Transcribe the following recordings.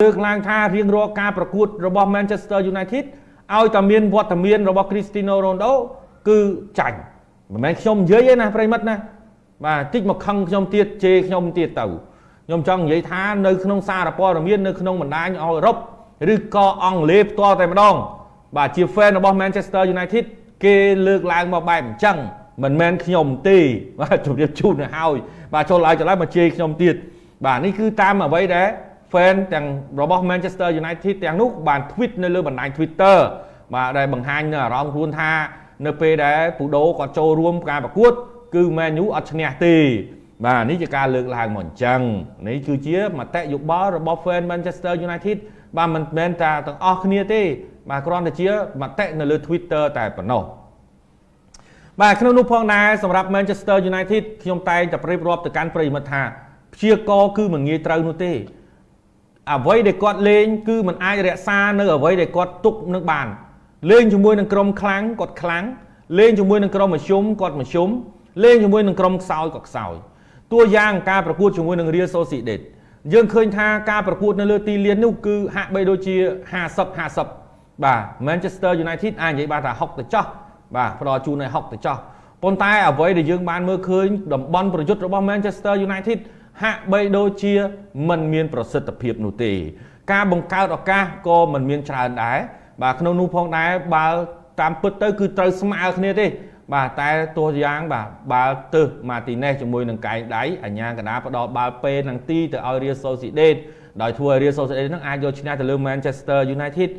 លើកឡើងថារៀងរាល់ការប្រកួតរបស់ Manchester United ឲ្យតែមានវត្តមានរបស់ Cristiano Ronaldo គឺចាញ់មិនមែនខ្ញុំនិយាយទេណាប្រិមិត្តណាបាទតិចមកខឹងខ្ញុំទៀតជេរខ្ញុំទៀតទៅខ្ញុំចង់និយាយថានៅក្នុងសារព័ត៌មាននៅក្នុងបណ្ដាញអឺរ៉ុបឬក៏អង់គ្លេសផ្ទាល់តែម្ដង បាទជា fan របស់ Manchester United គេលើកឡើងមកបែបអញ្ចឹងមិនមែនខ្ញុំទេបាទជម្រាបជូនទៅហើយបាទចូលឲ្យចន្លោះមកជេរខ្ញុំទៀតបាទនេះគឺតាមអ្វីដែល fan ទាំងរបស់ Manchester United ទាំងនោះបាន tweet នៅលើបណ្ដាញ Twitter បាទដែលបង្ហាញនៅអារម្មណ៍ខ្លួនថានៅពេលដែលពូដូគាត់ចូលរួមការប្រកួត គឺ Man U អត់ឈ្នះទេបាទនេះជាការលើកឡើងមកអញ្ចឹងនេះគឺជាមតិយោបល់របស់ fan Manchester United បាទមិនមែនតែទាំងអស់គ្នាទេ បាទគ្រាន់តែជាមតិនៅលើ Twitter តែប៉ុណ្ណោះបាទក្នុងនោះផងដែរសម្រាប់ Manchester United ខ្ញុំតែងតែប្រៀបរាប់ទៅកាន់ប្រិយមិត្តថាព្យាករគឺមិនងាយត្រូវនោះទេ អ្វីដែលគាត់លេងគឺมันអាចរក្សានៅអ្វីដែលគាត់ទុកនឹងបានលេងជាមួយនឹងក្រុមខ្លាំងគាត់ខ្លាំងលេងជាមួយនឹងក្រុមមធ្យមគាត់មធ្យមលេងជាមួយនឹងក្រុមខ្សោយគាត់ខ្សោយតួយ៉ាងការប្រកួតជាមួយនឹង Real Sociedad យើងឃើញថាការប្រកួតនៅលើទីលាននោះគឺហាក់បីដូចជា50 50បាទ Manchester United អាចនិយាយបានថា60ទៅចោះបាទផ្ដល់ជូនឲ្យ60ទៅចោះប៉ុន្តែអ្វីដែលយើងបានមើលឃើញតំបន់ប្រយុទ្ធរបស់ Manchester United ហាក់បីដូចជាមិនមានប្រសិទ្ធភាពនោះទេ ការបង្កើតឱកាសក៏មិនមានច្រើនដែរបាទក្នុងនោះផងដែរបើតាមពិតទៅគឺត្រូវស្មើគ្នាទេបាទតែទោះយ៉ាងបាទបាល់ទឹះម៉ាទីណេសជាមួយនឹងកែងដៃអញ្ញាកណ្ដាផ្ដល់បាល់ពេលនឹងទីទៅឲ្យ Real Sociedad ដោយធ្វើឲ្យ Real Sociedad នឹងអាចយកឈ្នះទៅលើ Manchester United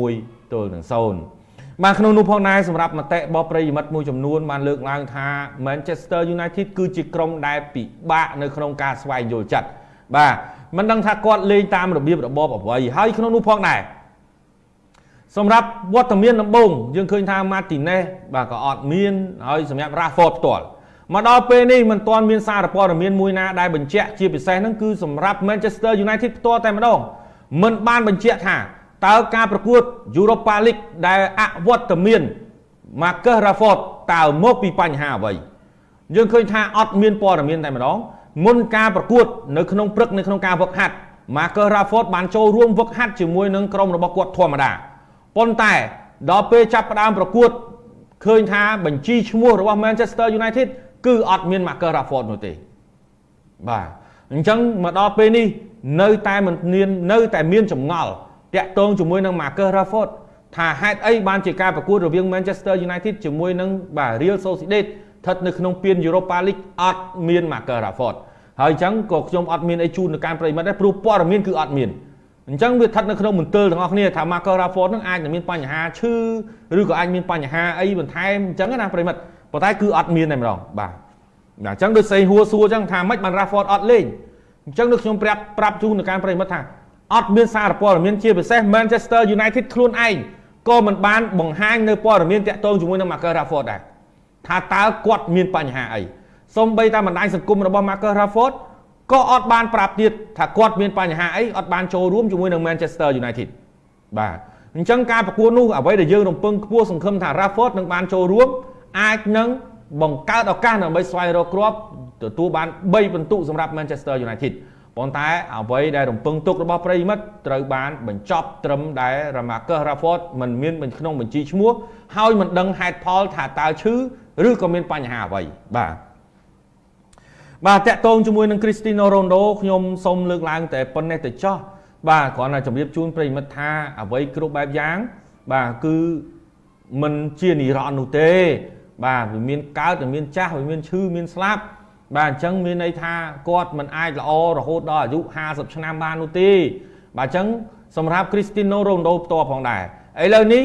1ទល់នឹង0 បាទក្នុងនោះផងដែរសម្រាប់មតិរបស់ប្រិយមិត្តមួយចំនួនបានលើកឡើងថា Manchester United គឺជាក្រុមដែលពិបាកនៅក្នុងការស្វែងយល់ចិត្តបាទមិនដឹងថាគាត់លេងតាមរបៀបរបបអ្វីហើយក្នុងនោះផងដែរសម្រាប់វត្តមានដំបូងយើងឃើញថា Martinez បាទក៏អត់មានហើយសម្រាប់ Rashford ផ្ទាល់មកដល់ពេលនេះមិនទាន់មានសារព័ត៌មានមួយណាដែលបញ្ជាក់ជាពិសេសហ្នឹងគឺសម្រាប់ Manchester United ផ្ទាល់តែម្ដងមិនបានបញ្ជាក់ថា តើការប្រកួត Europa League ដែលអវត្តមាន Marcus Rashford តើមកពីបញ្ហាអ្វីយើងឃើញថាអត់មានព័ត៌មានតែម្ដងមុនការប្រកួត នៅក្នុងព្រឹកនៅក្នុងការវឹកហាត់ Marcus Rashford បានចូលរួមវឹកហាត់ជាមួយនឹងក្រុមរបស់គាត់ធម្មតាប៉ុន្តែដល់ពេលចាប់ផ្ដើមប្រកួតឃើញថាបញ្ជីឈ្មោះរបស់ Manchester United គឺអត់មាន Marcus Rashford នោះទេបាទអញ្ចឹងមកដល់ពេលនេះនៅតែមិនមាននៅតែមានចម្ងល់ តាក់ទងជាមួយនឹង Marcus Rashford ថាហេតុអីបានជាការប្រកួតរវាង Manchester United ជាមួយនឹងបាទ Real Sociedad ស្ថិតនៅក្នុងពាន Europa League អត់មាន Marcus Rashford ហើយអញ្ចឹងក៏ខ្ញុំអត់មានអីជូនទៅកាន់ប្រិយមិត្តដែរព្រោះព័ត៌មានគឺអត់មានអញ្ចឹងវាស្ថិតនៅក្នុងមន្ទិលទាំងអស់គ្នាថា Marcus Rashford នឹងអាចនឹងមានបញ្ហាឈឺឬក៏អាចមានបញ្ហាអីបន្ថែមអញ្ចឹងណាប្រិមិត្តប៉ុន្តែគឺអត់មានតែម្ដងបាទអញ្ចឹងដូចសេហួរសួរអញ្ចឹងថាម៉េចបាន Rashford អត់លេងអញ្ចឹងដូចខ្ញុំប្រាប់ប្រាប់ជូនទៅកាន់ប្រិមិត្តថា អត់មានសារព័ត៌មានជាពិសេស Manchester United ខ្លួនឯងក៏មិនបានបង្ហាញនៅព័ត៌មានតាក់ទងជាមួយនឹង Marcus Rashford ដែរថាតើគាត់មានបញ្ហាអីសូម្បីតែបណ្ដាញសង្គមរបស់ Marcus Rashford ក៏អត់បានប្រាប់ទៀតថាគាត់មានបញ្ហាអីអត់បានចូលរួមជាមួយនឹង Manchester United បាទអញ្ចឹងការប្រកួតនោះអ្វីដែលយើងរំពឹងខ្ពស់សង្ឃឹមថា Rashford នឹងបានចូលរួមអាចនឹងបង្កើតឱកាសដើម្បីស្វែងរកគ្រាប់ទទួលបាន3ពិន្ទុសម្រាប់ Manchester United ប៉ុន្តែអ្វីដែលរំពឹងទុករបស់ប្រិយមិត្តត្រូវបានបញ្ចប់ត្រឹមដែល Marcus Rashford មិនមានក្នុងបញ្ជីឈ្មោះហើយមិនដឹងហេតុផលថាតើឈឺឬក៏មានបញ្ហាអ្វីបាទបាទតាក់ទងជាមួយនឹង Cristiano Ronaldo ខ្ញុំសូមលើកឡើងតែប៉ុណ្ណេះទៅចោះបាទគ្រាន់តែជម្រាបជូនប្រិយមិត្តថាអ្វីគ្រប់បែបយ៉ាង បាទគឺមិនជានិរន្តរ៍នោះទេ បាទវាមានកើតវាមានចាស់វាមានឈឺមានស្លាប់ បាទអញ្ចឹងមានន័យថាគាត់មិនអាចល្អរហូតដល់អាយុ50ឆ្នាំបាននោះទេបាទអញ្ចឹងសម្រាប់ Cristiano Ronaldo ផ្ទាល់ផងដែរឥឡូវនេះ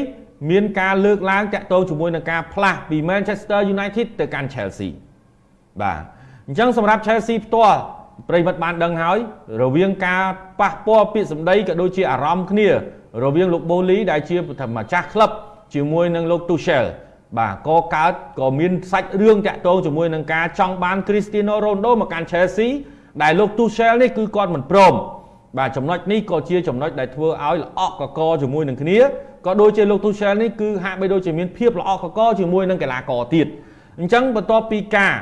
មានការលើកឡើងតាក់ទងជាមួយនឹងការផ្លាស់ពី Manchester United ទៅកាន់ Chelsea បាទអញ្ចឹងសម្រាប់ Chelsea ផ្ទាល់ប្រិមិត្តបានដឹងហើយ រវាងការប៉ះពាល់ពាក្យសម្ដីក៏ដូចជាអារម្មណ៍គ្នា រវាងលោក Boli ដែលជាម្ចាស់ក្លឹបជាមួយនឹងលោក Tuchel បាទក៏កើតក៏មានសាច់រឿងតាក់ទងជាមួយនឹងការចង់បាន Cristiano Ronaldo មកកាន់ Chelsea ដែលលោក Tuchel នេះគឺគាត់មិនព្រមបាទចំណុចនេះក៏ជាចំណុចដែលធ្វើឲ្យល្អក់កកជាមួយនឹងគ្នាក៏ដូចជាលោក Tuchel នេះគឺហាក់បីដូចជាមានភាពល្អក់កកជាមួយនឹងកីឡាករទៀតអញ្ចឹងបន្ទាប់ពីការ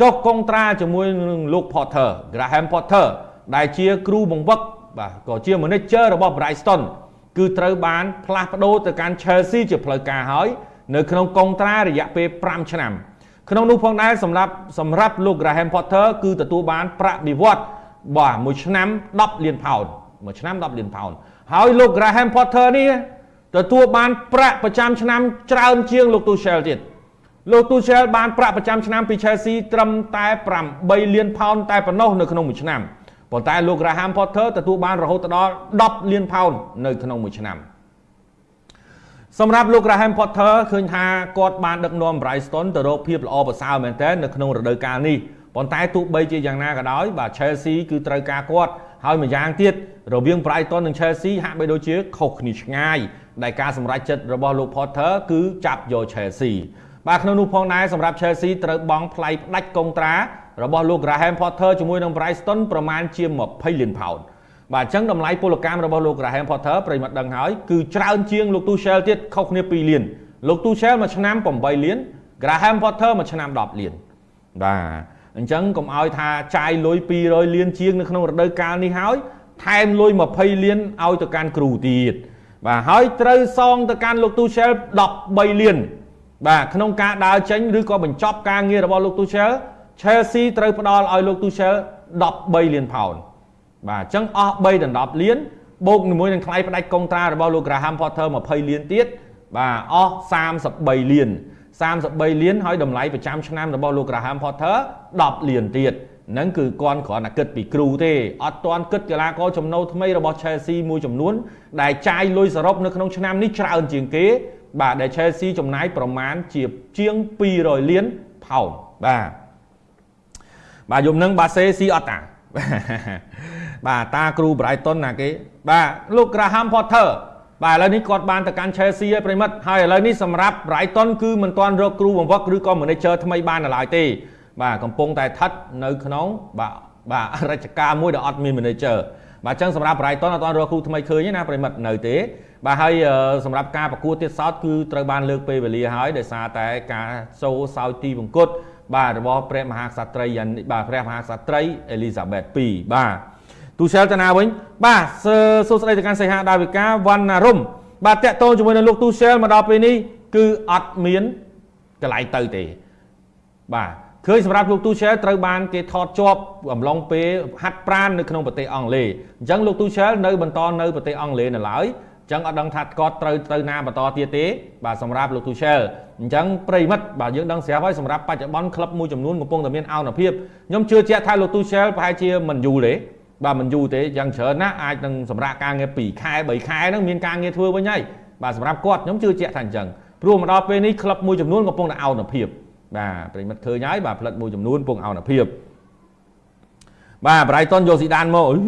ចុះកុងត្រាជាមួយនឹងលោក Potter Graham Potter ដែលជាគ្រូបង្វឹកបាទក៏ជា manager របស់ Brighton គឺត្រូវបានផ្លាស់ប្ដូរទៅកាន់ Chelsea ជាផ្លូវការហើយ នៅក្នុងកុងត្រារយៈពេល5ឆ្នាំក្នុងនោះផងដែរសម្រាប់សម្រាប់លោក Graham Potter គឺទទួលបានប្រាក់បៀវត្សបាទមួយឆ្នាំ10លានផោនមួយឆ្នាំ10លានផោនហើយលោក Graham Potter នេះទទួលបានប្រាក់ប្រចាំឆ្នាំច្រើនជាងលោក Tuchel ទៀតលោក Tuchel បានប្រាក់ប្រចាំឆ្នាំពី Chelsea ត្រឹមតែ8លានផោនតែប៉ុណ្ណោះនៅក្នុងមួយឆ្នាំប៉ុន្តែលោក Graham Potter ទទួលបានរហូតដល់10លានផោននៅក្នុងមួយឆ្នាំ សម្រាប់លោក Graham Potter ឃើញថាគាត់បានដឹកនាំ Brighton ទៅរកភាពល្អប្រសើរមែនទែននៅក្នុងរដូវកាលនេះប៉ុន្តែទោះបីជាយ៉ាងណាក៏ដោយបាទ Chelsea គឺត្រូវការគាត់ហើយម្យ៉ាងទៀតរវាង Brighton និង Chelsea ហាក់បីដូចជាខុសគ្នាឆ្ងាយដែលការសម្រេចចិត្តរបស់លោក Potter គឺចាប់យក Chelsea បាទក្នុងនោះផងដែរសម្រាប់ Chelsea ត្រូវបង់ថ្លៃផ្ដាច់កុងត្រារបស់លោក Graham Potter ជាមួយនឹង Brighton ប្រមាណជា20លានផោន បាទអញ្ចឹងតម្លៃពលកម្មរបស់លោក Graham Potter ប្រិមត្តដឹងហើយគឺច្រើនជាងលោក Tuchel ទៀតខុសគ្នា2លានលោក Tuchel មួយឆ្នាំ8លាន Graham Potter មួយឆ្នាំ10លានបាទអញ្ចឹងកុំឲ្យថាចាយលុយ200លានជាងនៅក្នុងរដូវកាលនេះហើយថែមលុយ20លានឲ្យទៅកាន់គ្រូទៀតបាទហើយត្រូវសងទៅកាន់លោក Tuchel 13លានបាទក្នុងការដើរចេញឬក៏បញ្ចប់ការងាររបស់លោក Tuchel Chelsea ត្រូវផ្ដល់ឲ្យលោក Tuchel 13លានផោន បាទអញ្ចឹងអស់3ដល់10លានបូកជាមួយនឹងថ្លៃផ្ដាច់កុងត្រារបស់លោក Graham Potter 20លានទៀតបាទអស់33លាន33លានហើយតម្លៃប្រចាំឆ្នាំរបស់លោក Graham Potter 10លានទៀតហ្នឹងគឺគាត់គ្រាន់តែគិតពីគ្រូទេអត់ទាន់គិតកីឡាករចំណូលថ្មីរបស់ Chelsea មួយចំនួន ដែលចាយលុយសរុបនៅក្នុងឆ្នាំនេះច្រើនជាងគេ បាទដែល Chelsea ចំណាយប្រមាណជាជាង200លានផោនបាទបាទយំនឹងបាសេស៊ីអត់តា បាទតាគ្រូ Brighton ណាគេបាទលោក Graham Potter បាទឥឡូវនេះគាត់បានទៅកាន់ Chelsea ហើយប្រិមិត្តហើយឥឡូវនេះសម្រាប់ Brighton គឺមិនទាន់រកគ្រូបង្វឹកឬក៏ manager ថ្មីបានឡើយទេ បាទកំពុងតែស្ថិតនៅក្នុងបាទបាទរជ្ជកាលមួយដែលអត់មាន manager បាទអញ្ចឹងសម្រាប់ Brighton អត់ទាន់រកគ្រូថ្មីឃើញទេណាប្រិមិត្តនៅទេបាទហើយសម្រាប់ការប្រកួតទៀតសោតគឺត្រូវបានលើកពេលវេលាហើយដោយសារតែការចូលសោយទីវង្គត បាទរបស់ព្រះមហាក្សត្រីបាទព្រះមហាក្សត្រីអេលីសាបេត2បាទទូសែលតាណាវិញបាទសួស្តីទៅកាន់សីហាដាវិកាវណ្ណារមបាទតាក់ទងជាមួយនឹងលោកទូសែលមកដល់ពេលនេះគឺអត់មានកន្លែងទៅទេបាទឃើញសម្រាប់លោកទូសែលត្រូវបានគេថតជាប់អំឡុងពេលហាត់ប្រាណនៅក្នុងប្រទេសអង់គ្លេសអញ្ចឹងលោកទូសែលនៅបន្តនៅប្រទេសអង់គ្លេសនៅឡើយ ចឹងអត់ដឹងថាគាត់ត្រូវទៅណាបន្តទៀតទេបាទសម្រាប់លោក Tuchel អញ្ចឹងប្រិមិត្តបាទយើងដឹងស្រាប់ហើយសម្រាប់បច្ចុប្បន្នក្លឹបមួយចំនួនកំពុងតែមានអនុភាពខ្ញុំជឿជាក់ថាលោក Tuchel ប្រហែលជាមិនយូរទេបាទមិនយូរទេយ៉ាងច្រើនណាស់អាចនឹងសម្រាប់ការងារ2ខែ3ខែហ្នឹងមានការងារធ្វើវិញហើយបាទសម្រាប់គាត់ខ្ញុំជឿជាក់ថាអញ្ចឹងព្រោះមកដល់ពេលនេះក្លឹបមួយចំនួនកំពុងតែអនុភាពបាទប្រិមិត្តឃើញហើយបាទផ្លិតមួយចំនួនកំពុងអនុភាព បាទ Brighton យកស៊ីដានមកអី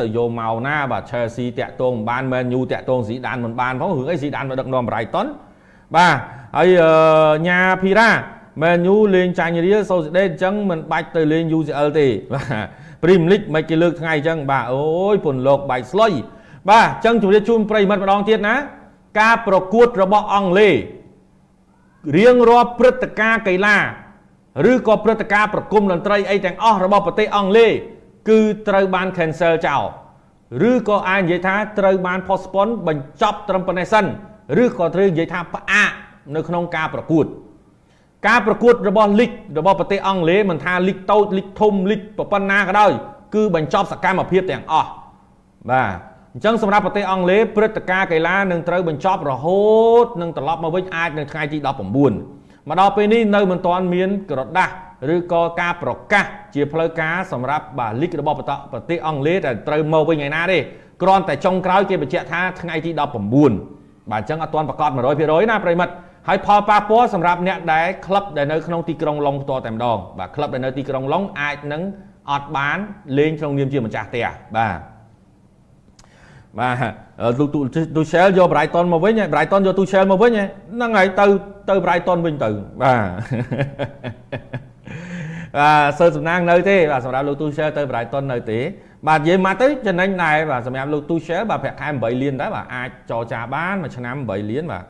ទៅយកមកណាបាទ Chelsea តាក់ទងមិនបាន Man U តាក់ទងស៊ីដានមិនបានផងរឿងអីស៊ីដានមកដឹកនាំ Brighton បាទហើយញ៉ាភីរ៉ា Man U លេងចាញ់រៀលសូស៊ីដេតអញ្ចឹងមិនបាច់ទៅលេង UCL ទេបាទ Premier League មិនគេលើកថ្ងៃអញ្ចឹងបាទអូយពន្លកបែកស្លុយបាទអញ្ចឹងជម្រាបជូនប្រិមិត្តម្ដងទៀតណាការប្រកួតរបស់អង់គ្លេសរៀងរាល់ព្រឹត្តិការណ៍កីឡាឬក៏ព្រឹត្តិការណ៍ប្រគំតន្ត្រីអីទាំងអស់របស់ប្រទេសអង់គ្លេស គឺត្រូវបាន cancel ចោលឬក៏អាចនិយាយថាត្រូវបាន postpone បញ្ចប់ត្រឹមប៉ុណ្ណេះសិនឬក៏ត្រូវនិយាយថាផ្អាកនៅក្នុងការប្រកួតការប្រកួតរបស់លីករបស់ប្រទេសអង់គ្លេសមិនថាលីកតូចលីកធំលីកប៉ុណ្ណាក៏ដោយគឺបញ្ចប់សកម្មភាពទាំងអស់បាទអញ្ចឹងសម្រាប់ប្រទេសអង់គ្លេសព្រឹត្តិការណ៍កីឡានឹងត្រូវបញ្ចប់រហូតនឹងត្រឡប់មកវិញអាចនៅថ្ងៃទី19មកដល់ពេលនេះនៅមិនទាន់មានក្រដាស់ ឬក៏ការប្រកាសជាផ្លូវការសម្រាប់បាទលីករបស់ប្រទេសអង់គ្លេសដែលត្រូវមកវិញថ្ងៃណាទេគ្រាន់តែចុងក្រោយគេបញ្ជាក់ថាថ្ងៃទី19បាទអញ្ចឹងអត់ទាន់ប្រកាស100%ណាប្រិមិត្តហើយផលប៉ះពាល់សម្រាប់អ្នកដែលក្លឹបដែលនៅក្នុងទីក្រុងឡុងផ្ទាល់តែម្ដងបាទក្លឹបដែលនៅទីក្រុងឡុងអាចនឹងអត់បានលេងក្នុងនាមជាម្ចាស់ផ្ទះបាទបាទទូទូ Shell យក Brighton មកវិញ Brighton យកទូ Shell មកវិញហ្នឹងហើយទៅទៅ Brighton វិញទៅបាទ បាទសើសំណាងនៅទេបាទសម្រាប់លោក Tuchel ទៅ Brighton នៅទេបាទនិយាយមកទៅចំណេញដែរបាទសម្រាប់លោក Tuchel បាទប្រាក់ខែ8លានដែរបាទអាចចរចាបានមួយឆ្នាំ8លានបាទ